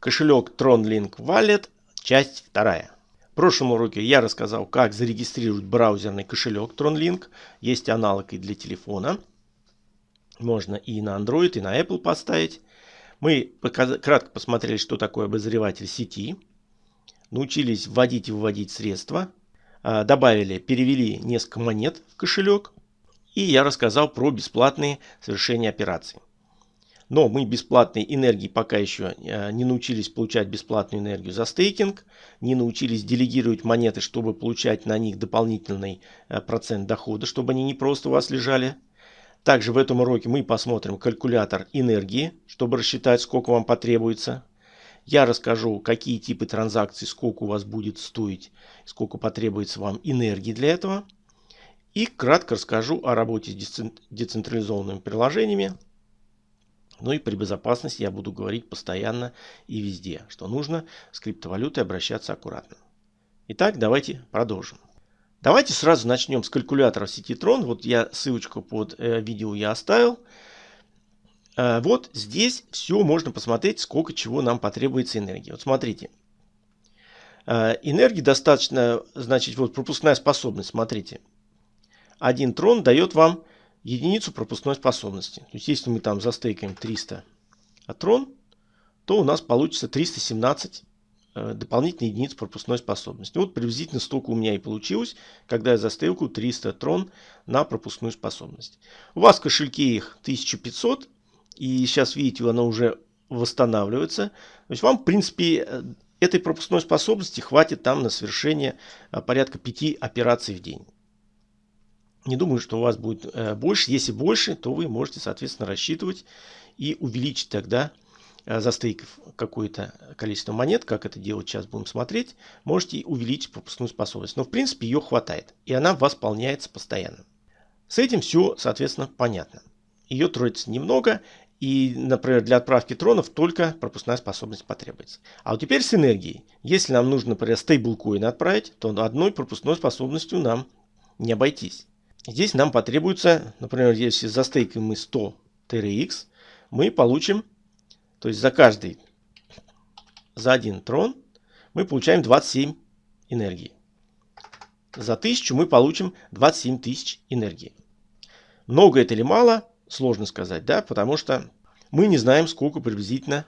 Кошелек TronLink Wallet, часть вторая. В прошлом уроке я рассказал, как зарегистрировать браузерный кошелек TronLink. Есть аналог и для телефона. Можно и на Android, и на Apple поставить. Мы кратко посмотрели, что такое обозреватель сети. Научились вводить и выводить средства. А, добавили, перевели несколько монет в кошелек. И я рассказал про бесплатные совершения операций. Но мы бесплатной энергии пока еще э, не научились получать бесплатную энергию за стейкинг, не научились делегировать монеты, чтобы получать на них дополнительный э, процент дохода, чтобы они не просто у вас лежали. Также в этом уроке мы посмотрим калькулятор энергии, чтобы рассчитать, сколько вам потребуется. Я расскажу, какие типы транзакций, сколько у вас будет стоить, сколько потребуется вам энергии для этого. И кратко расскажу о работе с децентрализованными приложениями, ну и при безопасности я буду говорить постоянно и везде, что нужно с криптовалютой обращаться аккуратно. Итак, давайте продолжим. Давайте сразу начнем с калькулятора сети Tron. Вот я ссылочку под э, видео я оставил. Э, вот здесь все можно посмотреть, сколько чего нам потребуется энергии. Вот смотрите. Э, энергии достаточно, значит, вот пропускная способность, смотрите. Один трон дает вам единицу пропускной способности. То есть если мы там застейкаем 300 атрон, то у нас получится 317 э, дополнительных единиц пропускной способности. Вот приблизительно столько у меня и получилось, когда я застейкаю 300 трон на пропускную способность. У вас в кошельке их 1500, и сейчас видите, она уже восстанавливается. То есть вам, в принципе, э, этой пропускной способности хватит там на совершение э, порядка 5 операций в день. Не думаю, что у вас будет э, больше. Если больше, то вы можете, соответственно, рассчитывать и увеличить тогда, э, застейков какое-то количество монет, как это делать сейчас будем смотреть, можете увеличить пропускную способность. Но, в принципе, ее хватает. И она восполняется постоянно. С этим все, соответственно, понятно. Ее тратится немного. И, например, для отправки тронов только пропускная способность потребуется. А вот теперь с энергией. Если нам нужно, например, стейблкоин отправить, то одной пропускной способностью нам не обойтись. Здесь нам потребуется, например, если застейкаем мы 100 TRX, мы получим, то есть за каждый, за один трон мы получаем 27 энергии. За 1000 мы получим 27 тысяч энергии. Много это или мало, сложно сказать, да, потому что мы не знаем, сколько приблизительно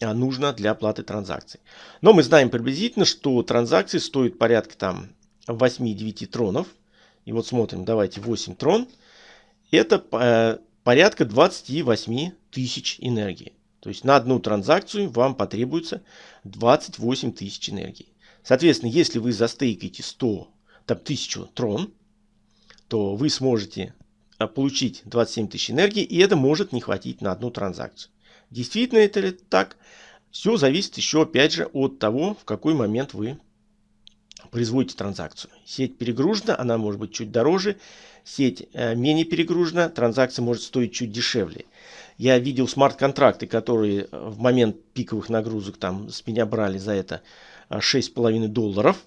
а, нужно для оплаты транзакций. Но мы знаем приблизительно, что транзакции стоят порядка там 8-9 тронов. И вот смотрим, давайте 8 трон. Это э, порядка 28 тысяч энергии. То есть на одну транзакцию вам потребуется 28 тысяч энергии. Соответственно, если вы застейкаете 100, там 1000 трон, то вы сможете э, получить 27 тысяч энергии, и это может не хватить на одну транзакцию. Действительно это ли так? Все зависит еще опять же от того, в какой момент вы производите транзакцию. Сеть перегружена, она может быть чуть дороже. Сеть э, менее перегружена, транзакция может стоить чуть дешевле. Я видел смарт-контракты, которые в момент пиковых нагрузок там с меня брали за это 6,5 долларов.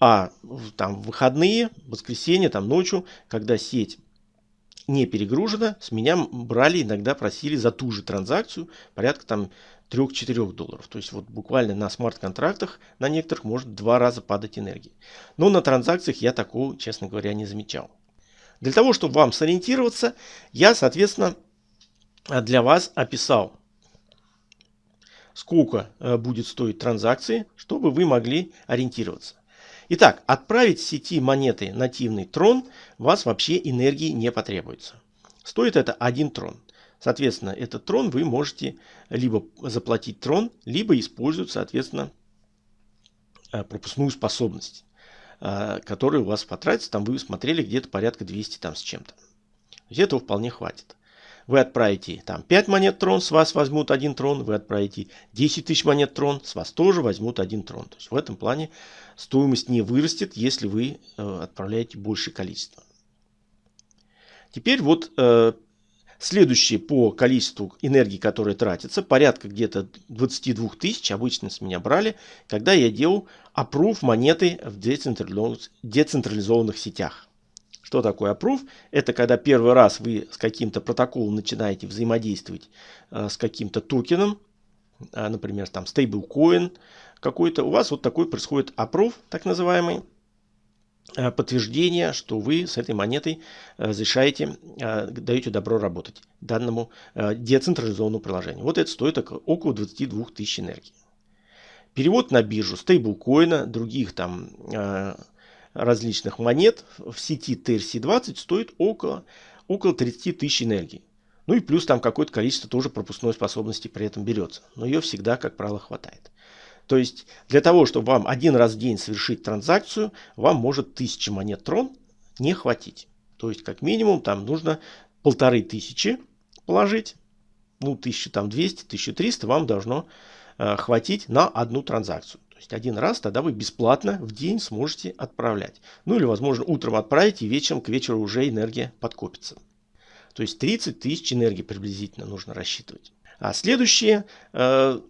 А там в выходные, воскресенье, там ночью, когда сеть не перегружена, с меня брали, иногда просили за ту же транзакцию порядка там 3-4 долларов. То есть вот буквально на смарт-контрактах на некоторых может два раза падать энергия. Но на транзакциях я такого, честно говоря, не замечал. Для того, чтобы вам сориентироваться, я, соответственно, для вас описал, сколько э, будет стоить транзакции, чтобы вы могли ориентироваться. Итак, отправить в сети монеты нативный трон вас вообще энергии не потребуется. Стоит это 1 трон. Соответственно, этот трон вы можете либо заплатить трон, либо использовать, соответственно, э, пропускную способность, э, которая у вас потратится. Там вы смотрели где-то порядка 200 там с чем-то. Этого вполне хватит. Вы отправите там 5 монет трон, с вас возьмут один трон. Вы отправите 10 тысяч монет трон, с вас тоже возьмут один трон. То есть в этом плане стоимость не вырастет, если вы э, отправляете большее количество. Теперь вот Следующее по количеству энергии, которая тратится, порядка где-то 22 тысяч, обычно с меня брали, когда я делал approve монеты в децентрализованных сетях. Что такое approve? Это когда первый раз вы с каким-то протоколом начинаете взаимодействовать э, с каким-то токеном, например, там стейблкоин какой-то, у вас вот такой происходит опров, так называемый, подтверждение, что вы с этой монетой разрешаете, даете добро работать данному децентрализованному приложению. Вот это стоит около 22 тысяч энергии. Перевод на биржу стейблкоина, других там различных монет в сети TRC20 стоит около, около 30 тысяч энергии. Ну и плюс там какое-то количество тоже пропускной способности при этом берется. Но ее всегда, как правило, хватает. То есть для того, чтобы вам один раз в день совершить транзакцию, вам может 1000 монет трон не хватить. То есть как минимум там нужно полторы тысячи положить. Ну 1200, 1300 вам должно э, хватить на одну транзакцию. То есть один раз тогда вы бесплатно в день сможете отправлять. Ну или возможно утром отправить и вечером к вечеру уже энергия подкопится. То есть 30 тысяч энергии приблизительно нужно рассчитывать. А следующее э,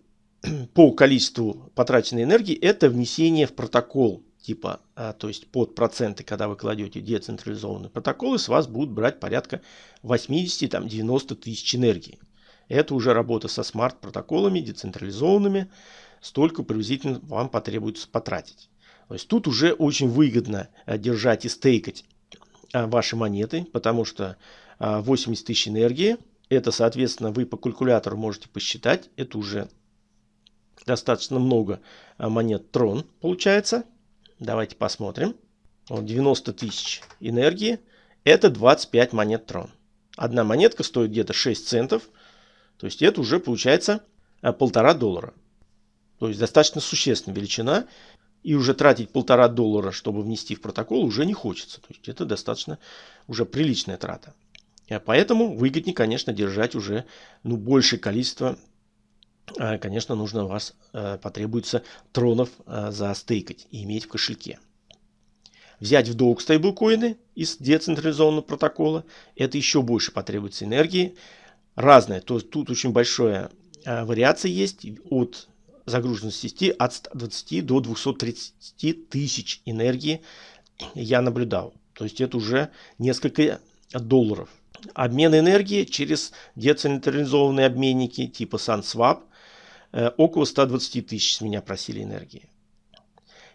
по количеству потраченной энергии это внесение в протокол типа, э, то есть под проценты, когда вы кладете децентрализованные протоколы, с вас будут брать порядка 80-90 тысяч энергии. Это уже работа со смарт-протоколами, децентрализованными столько приблизительно вам потребуется потратить. То есть тут уже очень выгодно э, держать и стейкать э, ваши монеты, потому что 80 э, тысяч энергии, это, соответственно, вы по калькулятору можете посчитать, это уже достаточно много монет трон получается. Давайте посмотрим. Вот 90 тысяч энергии, это 25 монет трон. Одна монетка стоит где-то 6 центов, то есть это уже получается полтора доллара. То есть достаточно существенная величина. И уже тратить полтора доллара, чтобы внести в протокол, уже не хочется. То есть это достаточно уже приличная трата. А поэтому выгоднее, конечно, держать уже ну, большее количество. А, конечно, нужно у вас а, потребуется тронов застейкать и иметь в кошельке. Взять в долг стейблкоины из децентрализованного протокола. Это еще больше потребуется энергии. Разное. То есть тут очень большая вариация есть от загруженности сети от 120 до 230 тысяч энергии я наблюдал. То есть это уже несколько долларов. Обмен энергии через децентрализованные обменники типа SunSwap э, около 120 тысяч с меня просили энергии.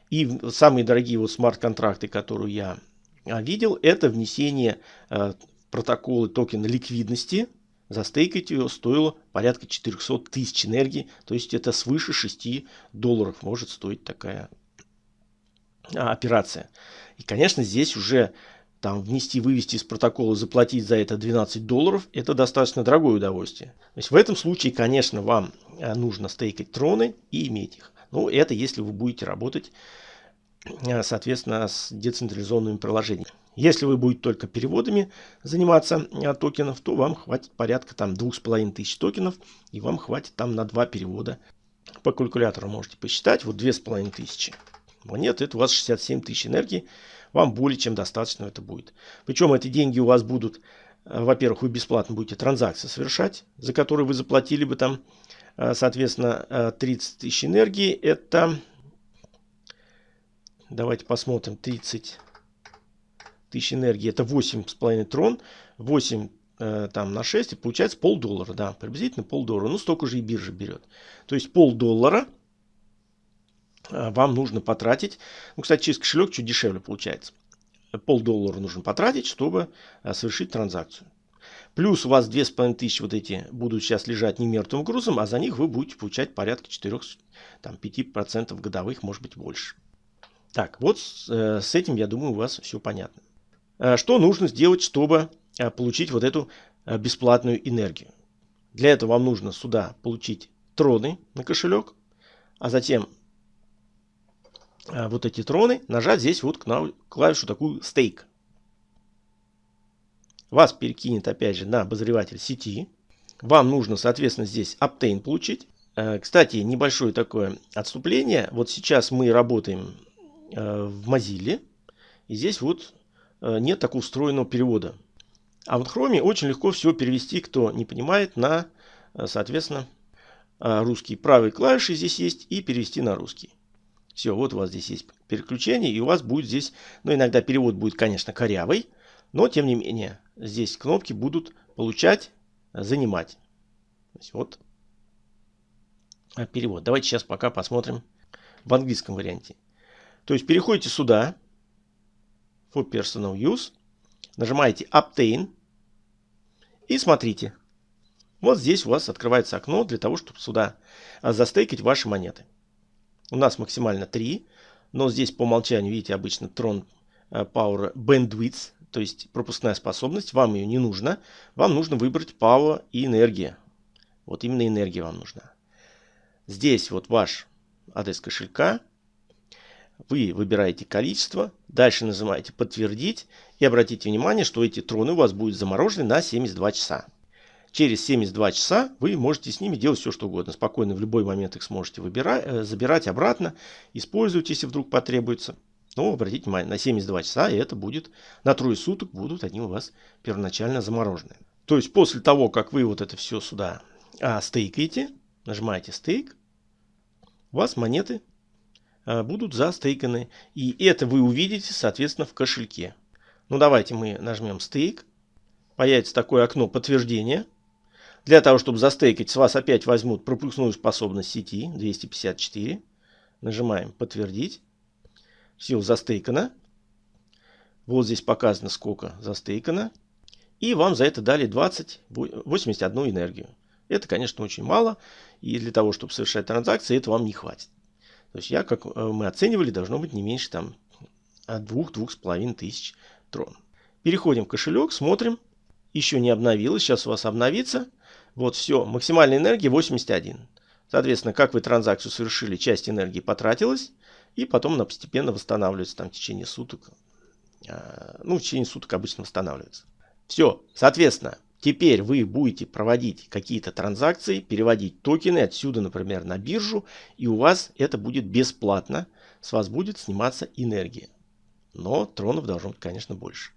И самые дорогие вот смарт-контракты, которые я а, видел, это внесение э, протоколы токена ликвидности Застейкать ее стоило порядка 400 тысяч энергии, то есть это свыше 6 долларов может стоить такая а, операция. И, конечно, здесь уже там внести, вывести из протокола, заплатить за это 12 долларов, это достаточно дорогое удовольствие. То есть в этом случае, конечно, вам а, нужно стейкать троны и иметь их. Но это если вы будете работать, а, соответственно, с децентрализованными приложениями. Если вы будете только переводами заниматься а, токенов, то вам хватит порядка там двух с половиной тысяч токенов, и вам хватит там на два перевода. По калькулятору можете посчитать, вот две с половиной тысячи монет, это у вас 67 тысяч энергии, вам более чем достаточно это будет. Причем эти деньги у вас будут, а, во-первых, вы бесплатно будете транзакции совершать, за которые вы заплатили бы там, а, соответственно, 30 тысяч энергии, это, давайте посмотрим, 30 тысяч энергии это 8,5 трон, 8 э, там на 6 и получается полдоллара, да, приблизительно полдоллара. Ну, столько же и биржа берет. То есть полдоллара э, вам нужно потратить. Ну, кстати, через кошелек чуть дешевле получается. Полдоллара нужно потратить, чтобы э, совершить транзакцию. Плюс у вас 2500 вот эти будут сейчас лежать не мертвым грузом, а за них вы будете получать порядка 4-5% годовых, может быть больше. Так, вот э, с этим, я думаю, у вас все понятно. Э, что нужно сделать, чтобы э, получить вот эту э, бесплатную энергию? Для этого вам нужно сюда получить троны на кошелек, а затем вот эти троны нажать здесь вот клавишу такую стейк. Вас перекинет опять же на обозреватель сети. Вам нужно, соответственно, здесь Obtain получить. Кстати, небольшое такое отступление. Вот сейчас мы работаем в Mozilla. И здесь вот Э, нет такого устроенного перевода. А в Chrome очень легко все перевести, кто не понимает, на, э, соответственно, э, русский. Правой клавиши здесь есть и перевести на русский. Все, вот у вас здесь есть переключение, и у вас будет здесь, ну иногда перевод будет, конечно, корявый, но тем не менее, здесь кнопки будут получать, занимать. вот перевод. Давайте сейчас пока посмотрим в английском варианте. То есть переходите сюда, for personal use, нажимаете obtain и смотрите. Вот здесь у вас открывается окно для того, чтобы сюда а, застейкать ваши монеты. У нас максимально 3, но здесь по умолчанию, видите, обычно Tron а, Power Bandwidth, то есть пропускная способность, вам ее не нужно. Вам нужно выбрать Power и энергия. Вот именно энергия вам нужна. Здесь вот ваш адрес кошелька. Вы выбираете количество. Дальше нажимаете подтвердить. И обратите внимание, что эти троны у вас будут заморожены на 72 часа. Через 72 часа вы можете с ними делать все, что угодно. Спокойно в любой момент их сможете выбирать, э, забирать обратно, использовать, если вдруг потребуется. Но обратите внимание, на 72 часа и это будет, на трое суток будут они у вас первоначально заморожены. То есть после того, как вы вот это все сюда а, стейкаете, нажимаете стейк, у вас монеты а, будут застейканы. И это вы увидите, соответственно, в кошельке. Ну давайте мы нажмем стейк. Появится такое окно подтверждения. Для того, чтобы застейкать, с вас опять возьмут пропускную способность сети 254. Нажимаем подтвердить. Все застейкано. Вот здесь показано, сколько застейкано. И вам за это дали 20, 81 энергию. Это, конечно, очень мало. И для того, чтобы совершать транзакции, это вам не хватит. То есть я, как э, мы оценивали, должно быть не меньше там от 2-2,5 тысяч трон. Переходим в кошелек, смотрим. Еще не обновилось, сейчас у вас обновится. Вот все, максимальная энергия 81. Соответственно, как вы транзакцию совершили, часть энергии потратилась. И потом она постепенно восстанавливается там в течение суток. А, ну, в течение суток обычно восстанавливается. Все, соответственно, Теперь вы будете проводить какие-то транзакции, переводить токены отсюда, например, на биржу, и у вас это будет бесплатно. С вас будет сниматься энергия. Но тронов должно быть, конечно, больше.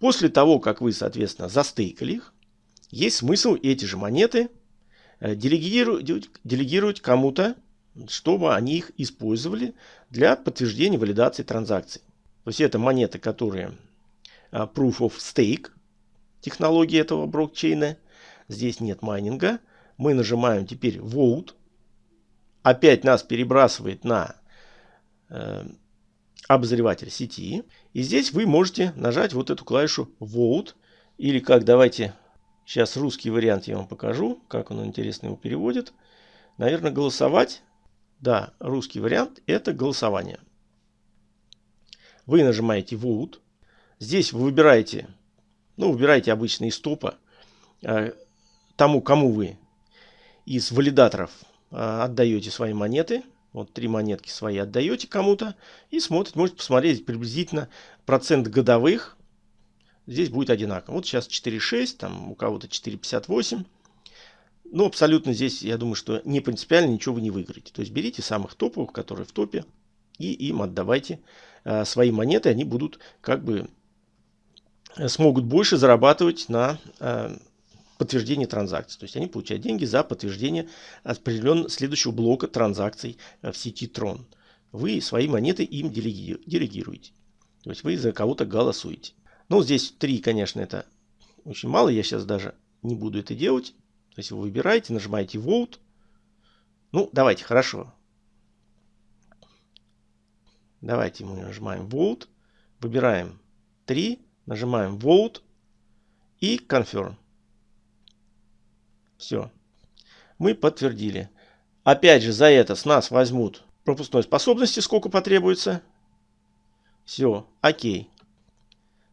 После того, как вы, соответственно, застейкали их, есть смысл эти же монеты э, делегировать, делегировать кому-то, чтобы они их использовали для подтверждения валидации транзакций. То есть это монеты, которые э, Proof of Stake, технологии этого блокчейна. Здесь нет майнинга. Мы нажимаем теперь Vote. Опять нас перебрасывает на э, обозреватель сети. И здесь вы можете нажать вот эту клавишу Vote. Или как, давайте, сейчас русский вариант я вам покажу, как он интересно его переводит. Наверное, голосовать. Да, русский вариант это голосование. Вы нажимаете Vote. Здесь вы выбираете ну, выбирайте обычно из топа тому, кому вы из валидаторов э, отдаете свои монеты. Вот три монетки свои отдаете кому-то и смотрите, можете посмотреть приблизительно процент годовых. Здесь будет одинаково. Вот сейчас 4,6, там у кого-то 4,58. Ну, абсолютно здесь, я думаю, что не принципиально ничего вы не выиграете. То есть берите самых топовых, которые в топе, и им отдавайте э, свои монеты. Они будут как бы смогут больше зарабатывать на э, подтверждение транзакций. То есть они получают деньги за подтверждение определенного следующего блока транзакций э, в сети Tron. Вы свои монеты им делегируете. То есть вы за кого-то голосуете. Ну, здесь три, конечно, это очень мало. Я сейчас даже не буду это делать. То есть вы выбираете, нажимаете Vote. Ну, давайте, хорошо. Давайте мы нажимаем Vote. Выбираем 3. Нажимаем Vote и Confirm. Все. Мы подтвердили. Опять же, за это с нас возьмут пропускной способности, сколько потребуется. Все, окей.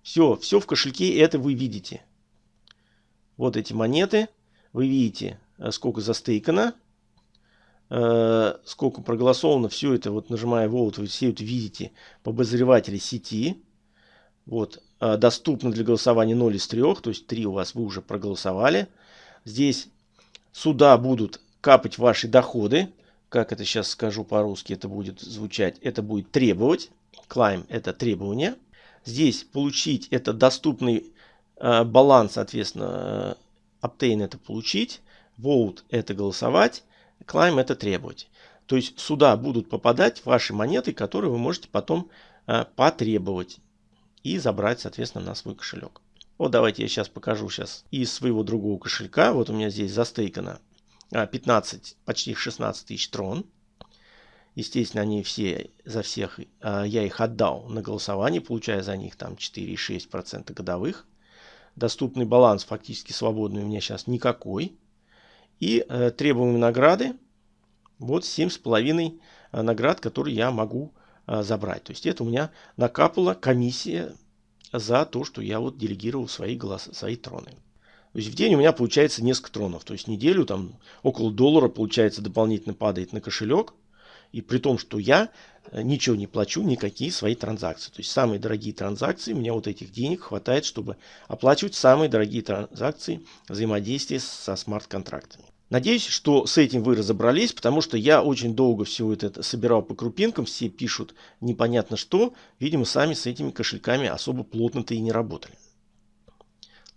Все, все в кошельке, это вы видите. Вот эти монеты. Вы видите, э, сколько застейкано, э, сколько проголосовано. Все это, вот нажимая Vote, вы все это видите по обозревателе сети. Вот, э, доступно для голосования 0 из 3, то есть 3 у вас вы уже проголосовали. Здесь сюда будут капать ваши доходы. Как это сейчас скажу по-русски, это будет звучать. Это будет требовать. Climb это требование. Здесь получить это доступный э, баланс, соответственно, э, obtain это получить. Vote это голосовать. Climb это требовать. То есть сюда будут попадать ваши монеты, которые вы можете потом э, потребовать и забрать, соответственно, на свой кошелек. Вот давайте я сейчас покажу сейчас из своего другого кошелька. Вот у меня здесь застейкано 15, почти 16 тысяч трон. Естественно, они все, за всех, я их отдал на голосование, получая за них там 4,6% годовых. Доступный баланс фактически свободный у меня сейчас никакой. И э, требуемые награды, вот 7,5 наград, которые я могу забрать. То есть это у меня накапала комиссия за то, что я вот делегировал свои, голоса, свои троны. То есть в день у меня получается несколько тронов. То есть неделю там около доллара получается дополнительно падает на кошелек. И при том, что я э, ничего не плачу, никакие свои транзакции. То есть самые дорогие транзакции, у меня вот этих денег хватает, чтобы оплачивать самые дорогие транзакции взаимодействия со смарт-контрактами. Надеюсь, что с этим вы разобрались, потому что я очень долго все это собирал по крупинкам, все пишут непонятно что, видимо, сами с этими кошельками особо плотно-то и не работали.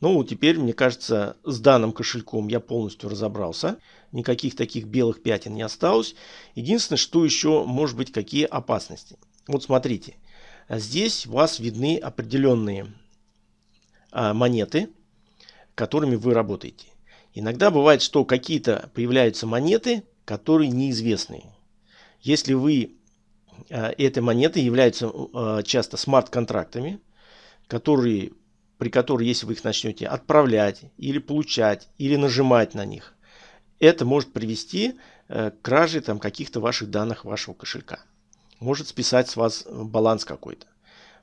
Ну, теперь, мне кажется, с данным кошельком я полностью разобрался. Никаких таких белых пятен не осталось. Единственное, что еще может быть, какие опасности. Вот смотрите, здесь у вас видны определенные а, монеты, которыми вы работаете. Иногда бывает, что какие-то появляются монеты, которые неизвестные. Если вы э, эти монеты являются э, часто смарт-контрактами, которые, при которых, если вы их начнете отправлять или получать, или нажимать на них, это может привести э, к краже там, каких-то ваших данных вашего кошелька. Может списать с вас баланс какой-то.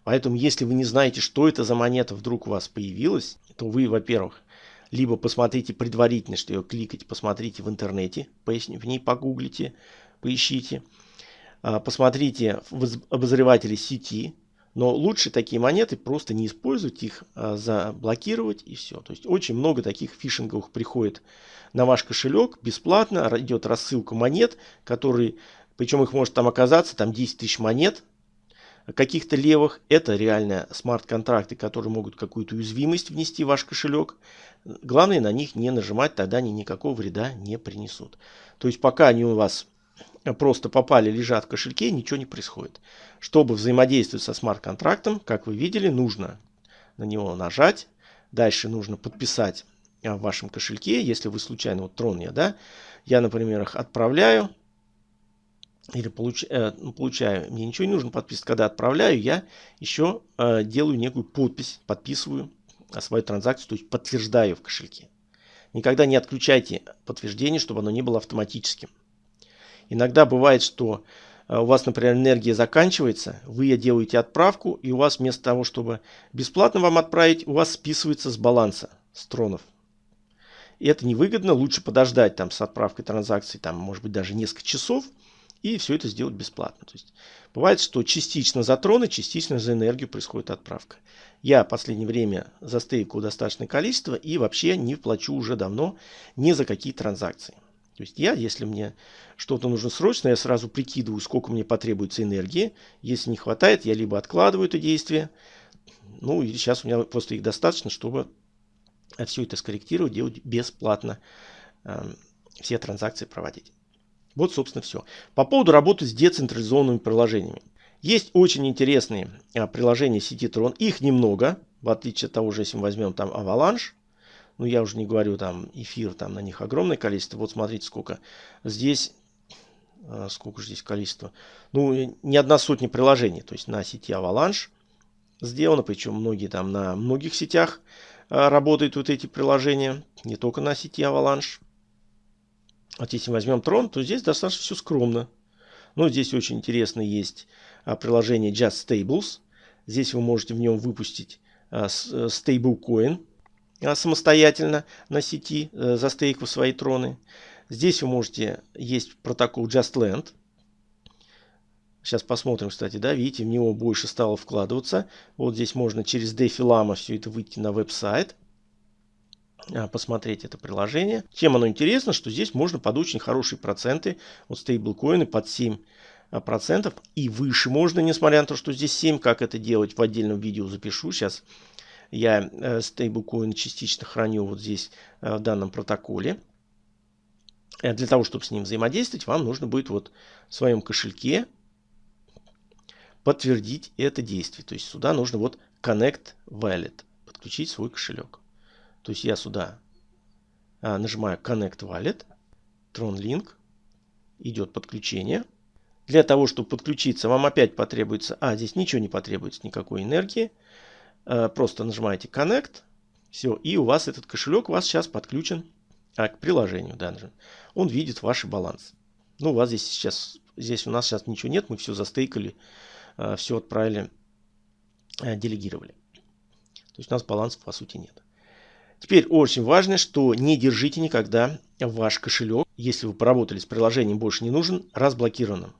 Поэтому, если вы не знаете, что это за монета вдруг у вас появилась, то вы, во-первых, либо посмотрите предварительно, что ее кликать, посмотрите в интернете, в ней погуглите, поищите. А, посмотрите в обозревателе сети, но лучше такие монеты просто не использовать их, а заблокировать и все. То есть очень много таких фишинговых приходит на ваш кошелек бесплатно, идет рассылка монет, которые, причем их может там оказаться, там 10 тысяч монет, каких-то левых. Это реально смарт-контракты, которые могут какую-то уязвимость внести в ваш кошелек. Главное на них не нажимать, тогда они никакого вреда не принесут. То есть пока они у вас просто попали, лежат в кошельке, ничего не происходит. Чтобы взаимодействовать со смарт-контрактом, как вы видели, нужно на него нажать. Дальше нужно подписать в вашем кошельке, если вы случайно, вот трон я, да, я, например, их отправляю, или получ, э, ну, получаю, мне ничего не нужно подписывать. Когда отправляю, я еще э, делаю некую подпись, подписываю свою транзакцию, то есть подтверждаю в кошельке. Никогда не отключайте подтверждение, чтобы оно не было автоматическим. Иногда бывает, что э, у вас, например, энергия заканчивается, вы делаете отправку, и у вас вместо того, чтобы бесплатно вам отправить, у вас списывается с баланса, с тронов. И это невыгодно, лучше подождать там с отправкой транзакции, там, может быть, даже несколько часов – и все это сделать бесплатно. То есть бывает, что частично за троны, частично за энергию происходит отправка. Я в последнее время застейкал достаточное количество и вообще не плачу уже давно ни за какие транзакции. То есть я, если мне что-то нужно срочно, я сразу прикидываю, сколько мне потребуется энергии. Если не хватает, я либо откладываю это действие, ну и сейчас у меня просто их достаточно, чтобы все это скорректировать, делать бесплатно, э, все транзакции проводить. Вот, собственно, все. По поводу работы с децентрализованными приложениями. Есть очень интересные а, приложения сети Tron. Их немного, в отличие от того же, если мы возьмем там Avalanche. Ну, я уже не говорю там эфир, там на них огромное количество. Вот смотрите, сколько. Здесь, а, сколько же здесь количество. Ну, не одна сотня приложений. То есть на сети Avalanche сделано. Причем многие там на многих сетях а, работают вот эти приложения. Не только на сети Avalanche. Вот если возьмем Tron, то здесь достаточно все скромно. Но здесь очень интересно есть а, приложение Just Stables. Здесь вы можете в нем выпустить стейблкоин а, самостоятельно на сети, а, застейкав свои троны. Здесь вы можете, есть протокол JustLand. Сейчас посмотрим, кстати, да, видите, в него больше стало вкладываться. Вот здесь можно через DeFi Lama все это выйти на веб-сайт. А, посмотреть это приложение. Чем оно интересно, что здесь можно под очень хорошие проценты, вот стейблкоины под 7 а, процентов и выше можно, несмотря на то, что здесь 7, как это делать в отдельном видео запишу. Сейчас я э, стейблкоин частично храню вот здесь э, в данном протоколе. Э, для того, чтобы с ним взаимодействовать, вам нужно будет вот в своем кошельке подтвердить это действие. То есть сюда нужно вот Connect Wallet, подключить свой кошелек. То есть я сюда нажимаю Connect Wallet. TronLink. Идет подключение. Для того, чтобы подключиться, вам опять потребуется... А, здесь ничего не потребуется, никакой энергии. Э, просто нажимаете Connect. Все, и у вас этот кошелек у вас сейчас подключен а, к приложению даже. Он видит ваш баланс. Ну, у вас здесь сейчас... Здесь у нас сейчас ничего нет, мы все застейкали, э, все отправили, э, делегировали. То есть у нас балансов по сути нет. Теперь очень важно, что не держите никогда ваш кошелек, если вы поработали с приложением, больше не нужен, разблокированным.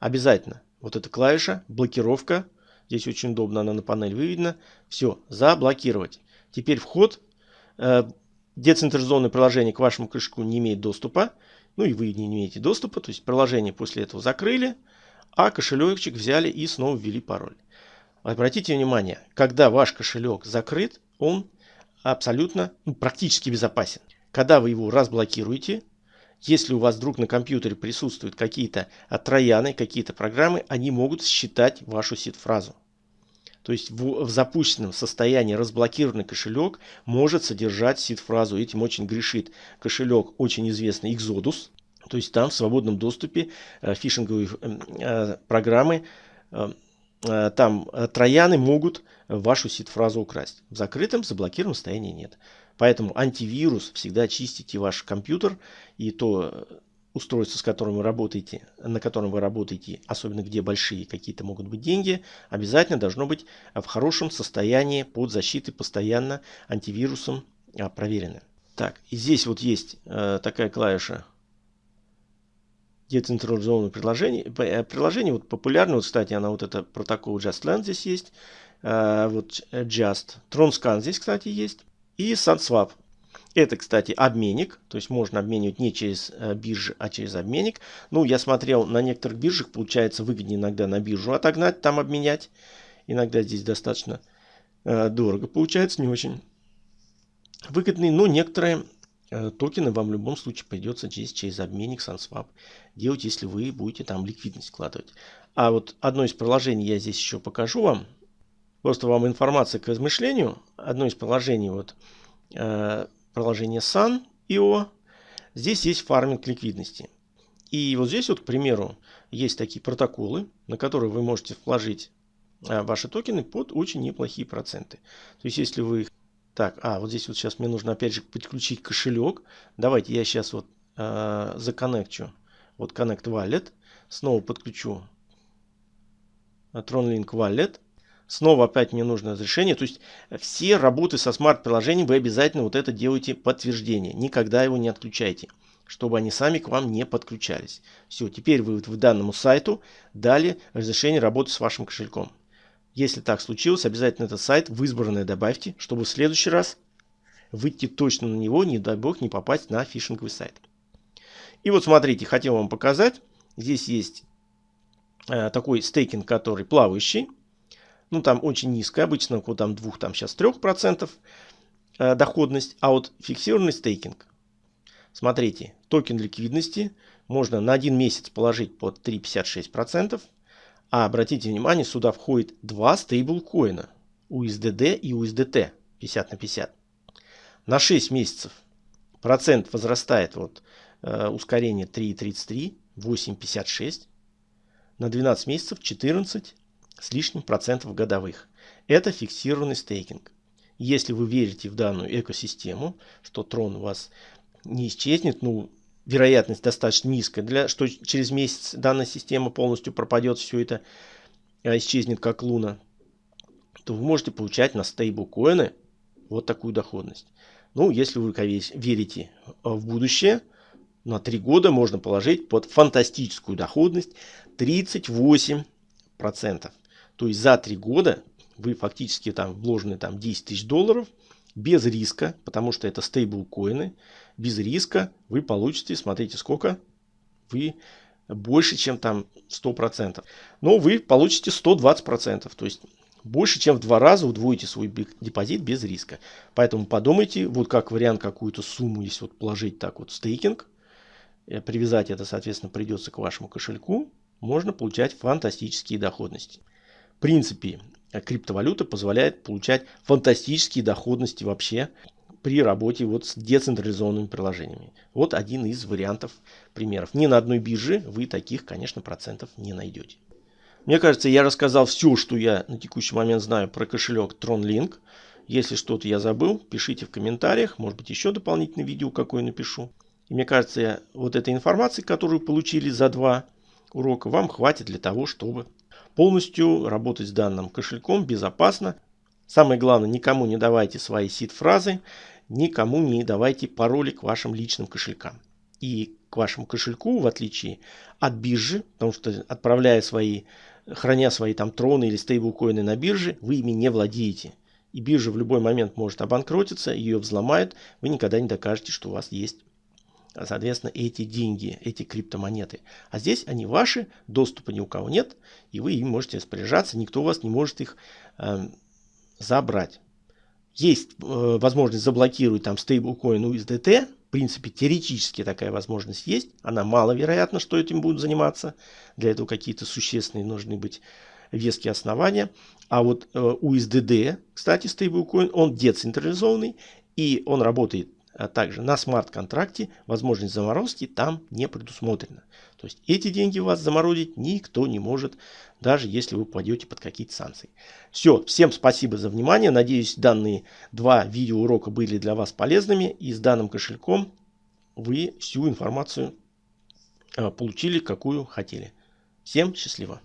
Обязательно. Вот эта клавиша, блокировка. Здесь очень удобно, она на панель выведена. Все, заблокировать. Теперь вход. Э, децентрализованное приложение к вашему кошельку не имеет доступа. Ну и вы не имеете доступа. То есть приложение после этого закрыли, а кошелечек взяли и снова ввели пароль. Обратите внимание, когда ваш кошелек закрыт, он абсолютно, ну, практически безопасен. Когда вы его разблокируете, если у вас вдруг на компьютере присутствуют какие-то трояны, какие-то программы, они могут считать вашу сид-фразу. То есть в, в запущенном состоянии разблокированный кошелек может содержать сид-фразу. Этим очень грешит кошелек очень известный Exodus. То есть там в свободном доступе э, фишинговые э, э программы э, Э, там э, трояны могут вашу сид-фразу украсть. В закрытом, заблокированном состоянии нет. Поэтому антивирус всегда чистите ваш компьютер и то устройство, с которым вы работаете, на котором вы работаете, особенно где большие какие-то могут быть деньги, обязательно должно быть в хорошем состоянии под защитой постоянно антивирусом проверено. Так, и здесь вот есть э, такая клавиша децентрализованное приложение. Э, приложение вот популярное, вот, кстати, она вот это протокол JustLand здесь есть, э, вот Just, TronScan здесь, кстати, есть, и SunSwap. Это, кстати, обменник, то есть можно обменивать не через э, биржи, а через обменник. Ну, я смотрел на некоторых биржах, получается выгоднее иногда на биржу отогнать, там обменять. Иногда здесь достаточно дорого получается, не очень выгодный, но некоторые Э, токены вам в любом случае придется через, через обменник SunSwap делать, если вы будете там ликвидность вкладывать. А вот одно из приложений я здесь еще покажу вам. Просто вам информация к размышлению. Одно из приложений, вот э, приложение Sun.io. Здесь есть фарминг ликвидности. И вот здесь вот, к примеру, есть такие протоколы, на которые вы можете вложить э, ваши токены под очень неплохие проценты. То есть, если вы их так, а, вот здесь вот сейчас мне нужно опять же подключить кошелек. Давайте я сейчас вот э, законнекчу. Вот Connect Wallet. Снова подключу TronLink Wallet. Снова опять мне нужно разрешение. То есть все работы со смарт-приложением вы обязательно вот это делаете подтверждение. Никогда его не отключайте чтобы они сами к вам не подключались. Все, теперь вы в данному сайту дали разрешение работы с вашим кошельком. Если так случилось, обязательно этот сайт в избранное добавьте, чтобы в следующий раз выйти точно на него, не дай бог, не попасть на фишинговый сайт. И вот смотрите, хотел вам показать. Здесь есть э, такой стейкинг, который плавающий. Ну, там очень низкая, обычно около там 2, там сейчас 3% э, доходность. А вот фиксированный стейкинг. Смотрите, токен ликвидности можно на один месяц положить под 3,56%. А обратите внимание, сюда входит два стейблкоина USDD и USDT 50 на 50. На 6 месяцев процент возрастает вот э, ускорение 3,33, 8,56. На 12 месяцев 14 с лишним процентов годовых. Это фиксированный стейкинг. Если вы верите в данную экосистему, что трон у вас не исчезнет, ну, вероятность достаточно низкая, для, что через месяц данная система полностью пропадет, все это а, исчезнет как луна, то вы можете получать на стейблкоины вот такую доходность. Ну, если вы верите в будущее, на 3 года можно положить под фантастическую доходность 38%. То есть за 3 года вы фактически там вложены там 10 тысяч долларов без риска, потому что это стейблкоины, без риска вы получите, смотрите, сколько вы больше, чем там 100%. Но вы получите 120%, то есть больше, чем в два раза удвоите свой депозит без риска. Поэтому подумайте, вот как вариант какую-то сумму, если вот положить так вот стейкинг, э, привязать это, соответственно, придется к вашему кошельку, можно получать фантастические доходности. Принципе, криптовалюта позволяет получать фантастические доходности вообще при работе вот с децентрализованными приложениями. Вот один из вариантов примеров. Ни на одной бирже вы таких, конечно, процентов не найдете. Мне кажется, я рассказал все, что я на текущий момент знаю про кошелек TronLink. Если что-то я забыл, пишите в комментариях. Может быть, еще дополнительное видео какое напишу. И мне кажется, вот этой информации, которую получили за два урока, вам хватит для того, чтобы полностью работать с данным кошельком безопасно. Самое главное, никому не давайте свои сид-фразы, никому не давайте пароли к вашим личным кошелькам. И к вашему кошельку, в отличие от биржи, потому что отправляя свои храня свои там троны или стейблкоины на бирже, вы ими не владеете. И биржа в любой момент может обанкротиться, ее взломают, вы никогда не докажете, что у вас есть, соответственно, эти деньги, эти криптомонеты. А здесь они ваши, доступа ни у кого нет, и вы им можете распоряжаться, никто у вас не может их э, забрать. Есть э, возможность заблокировать там стейблкоин USDT, в принципе, теоретически такая возможность есть. Она маловероятна, что этим будут заниматься. Для этого какие-то существенные нужны быть веские основания. А вот э, USDD, кстати, стейблкоин, он децентрализованный и он работает а также на смарт-контракте возможность заморозки там не предусмотрена. То есть эти деньги у вас заморозить никто не может, даже если вы попадете под какие-то санкции. Все, всем спасибо за внимание. Надеюсь, данные два видеоурока были для вас полезными. И с данным кошельком вы всю информацию а, получили, какую хотели. Всем счастливо!